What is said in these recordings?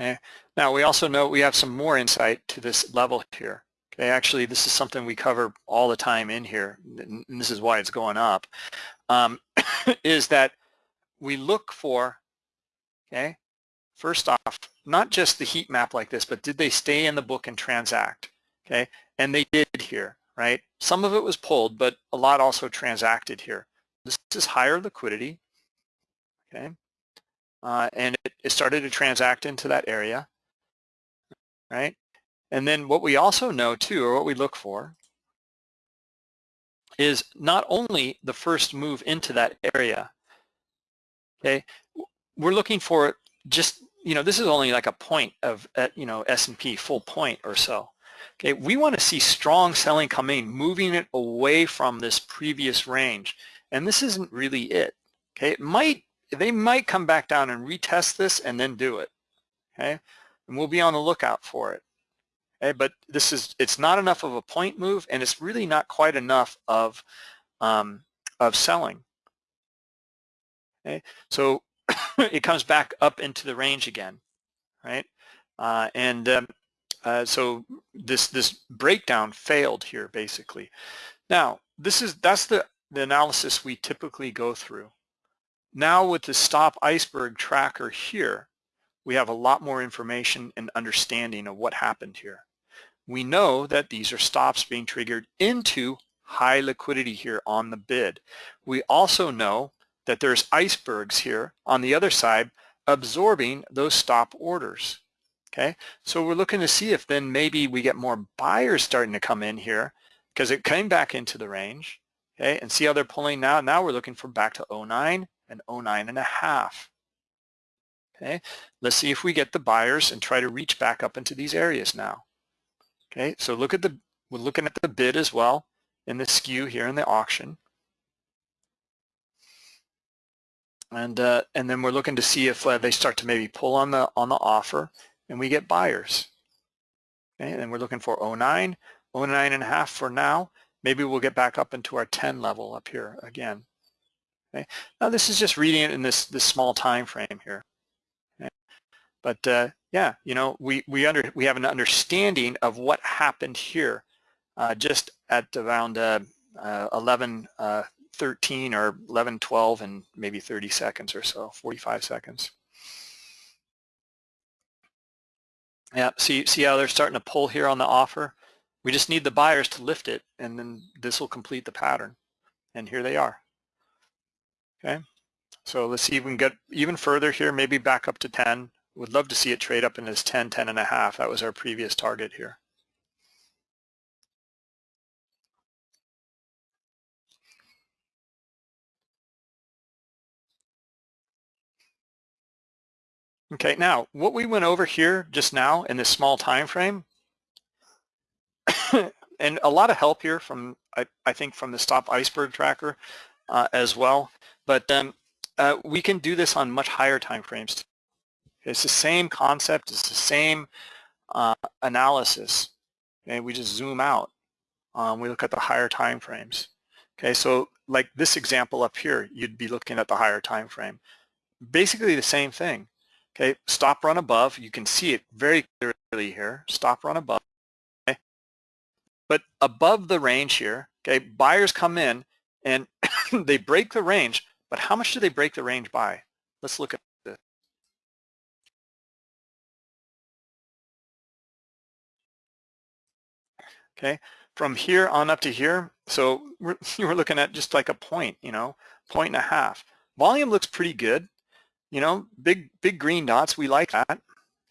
Okay. Now we also know we have some more insight to this level here. Okay, actually this is something we cover all the time in here, and this is why it's going up, um, is that we look for, okay, first off, not just the heat map like this, but did they stay in the book and transact, okay? And they did here, right? Some of it was pulled, but a lot also transacted here. This is higher liquidity, okay? Uh, and it, it started to transact into that area, right? And then what we also know too, or what we look for, is not only the first move into that area, okay, we're looking for just, you know, this is only like a point of, uh, you know, S&P full point or so. Okay, we want to see strong selling coming, moving it away from this previous range. And this isn't really it. Okay, it might, they might come back down and retest this and then do it. Okay, and we'll be on the lookout for it. Okay, but this is, it's not enough of a point move and it's really not quite enough of, um, of selling. Okay, so it comes back up into the range again, right? Uh, and um, uh, so this this breakdown failed here basically. Now this is that's the the analysis we typically go through. Now with the stop iceberg tracker here, we have a lot more information and understanding of what happened here. We know that these are stops being triggered into high liquidity here on the bid. We also know that there's icebergs here on the other side absorbing those stop orders. Okay, so we're looking to see if then maybe we get more buyers starting to come in here because it came back into the range. Okay, and see how they're pulling now. Now we're looking for back to 09 and 09 and a half. Okay, let's see if we get the buyers and try to reach back up into these areas now. Okay, so look at the we're looking at the bid as well in the skew here in the auction. and uh, and then we're looking to see if uh, they start to maybe pull on the on the offer and we get buyers okay and we're looking for 09 09 and a half for now maybe we'll get back up into our 10 level up here again okay now this is just reading it in this this small time frame here okay? but uh, yeah you know we we under we have an understanding of what happened here uh, just at around uh, uh, 11 13 or 11, 12 in maybe 30 seconds or so, 45 seconds. Yeah, see, see how they're starting to pull here on the offer? We just need the buyers to lift it and then this will complete the pattern. And here they are. Okay, so let's see if we can get even further here, maybe back up to 10. Would love to see it trade up in this 10, 10 and a half. That was our previous target here. Okay, now what we went over here just now in this small time frame, and a lot of help here from, I, I think, from the Stop Iceberg Tracker uh, as well, but um, uh, we can do this on much higher time frames. It's the same concept, it's the same uh, analysis. Okay, we just zoom out. Um, we look at the higher time frames. Okay, so like this example up here, you'd be looking at the higher time frame. Basically the same thing. Okay, stop run above. You can see it very clearly here. Stop run above. Okay. But above the range here, okay, buyers come in and they break the range, but how much do they break the range by? Let's look at this. Okay, from here on up to here, so we're, we're looking at just like a point, you know, point and a half. Volume looks pretty good you know, big, big green dots, we like that,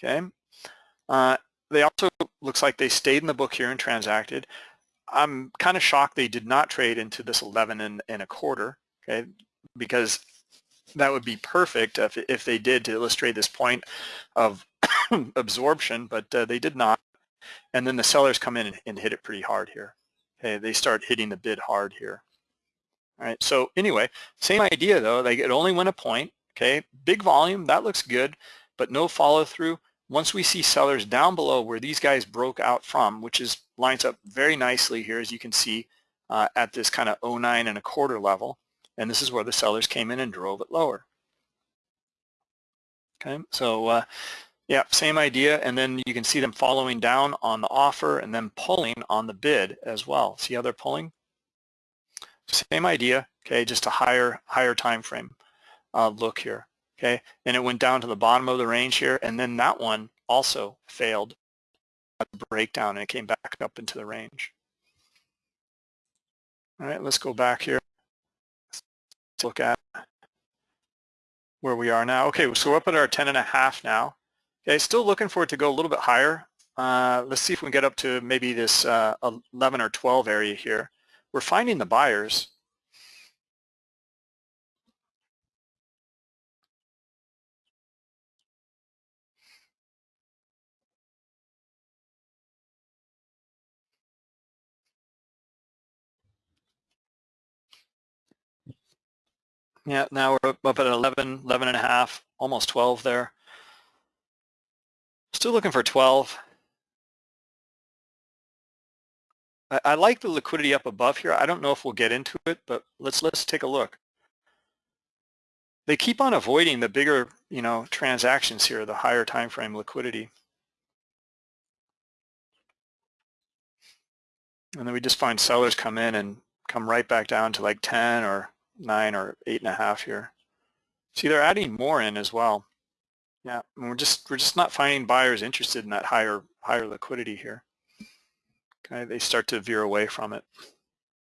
okay? Uh, they also, looks like they stayed in the book here and transacted. I'm kind of shocked they did not trade into this 11 and, and a quarter, okay? Because that would be perfect if, if they did to illustrate this point of absorption, but uh, they did not. And then the sellers come in and, and hit it pretty hard here. Okay, they start hitting the bid hard here. All right, so anyway, same idea though, like it only went a point, Okay, big volume, that looks good, but no follow through. Once we see sellers down below where these guys broke out from, which is lines up very nicely here, as you can see, uh, at this kind of 09 and a quarter level, and this is where the sellers came in and drove it lower. Okay, so uh, Yeah, same idea, and then you can see them following down on the offer and then pulling on the bid as well. See how they're pulling? Same idea, okay, just a higher higher time frame uh, look here, okay? And it went down to the bottom of the range here, and then that one also failed a breakdown and it came back up into the range. All right, let's go back here. Let's look at where we are now. Okay, so we're up at our 10 and a half now. Okay, still looking for it to go a little bit higher. Uh, let's see if we can get up to maybe this uh, 11 or 12 area here. We're finding the buyers. Yeah, now we're up at 11, 11 and a half, almost 12 there. Still looking for 12. I, I, like the liquidity up above here. I don't know if we'll get into it, but let's let's take a look. They keep on avoiding the bigger, you know, transactions here, the higher time frame liquidity. And then we just find sellers come in and come right back down to like 10 or 9 or 8.5 here. See, they're adding more in as well. Yeah, we're just we're just not finding buyers interested in that higher higher liquidity here. Okay, they start to veer away from it.